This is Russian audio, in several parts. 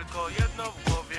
tylko jedno w głowie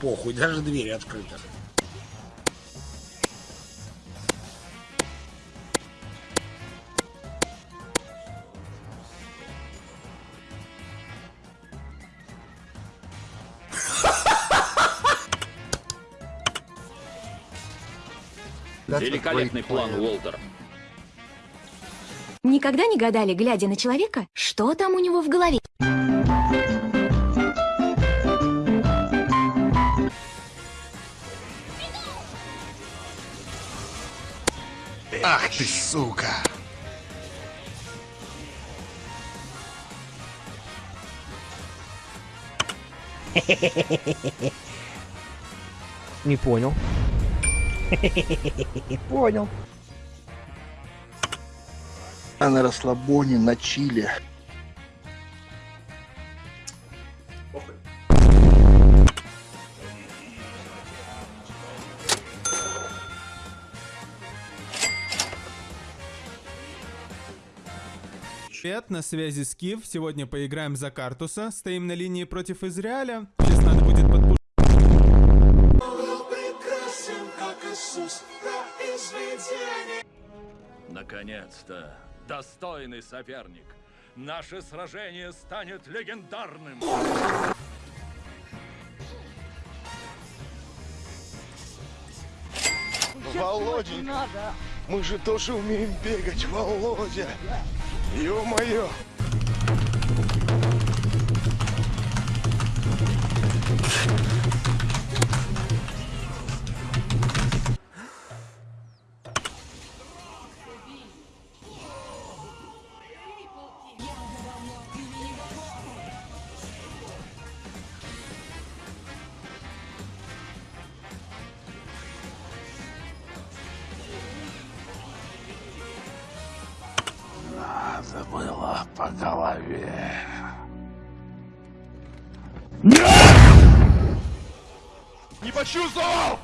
Похуй, даже двери открыты. Великолепный план, Уолтер. Никогда не гадали, глядя на человека, что там у него в голове? Ах ты, сука! Не понял. Понял. А на расслабоне, на чиле. Привет, на связи Скиф. Сегодня поиграем за Картуса. Стоим на линии против Израиля. Сейчас надо будет подпушить. Наконец-то, достойный соперник. Наше сражение станет легендарным. Володя, мы же тоже умеем бегать, Володя. Ё-моё. По голове. Не почувствовал!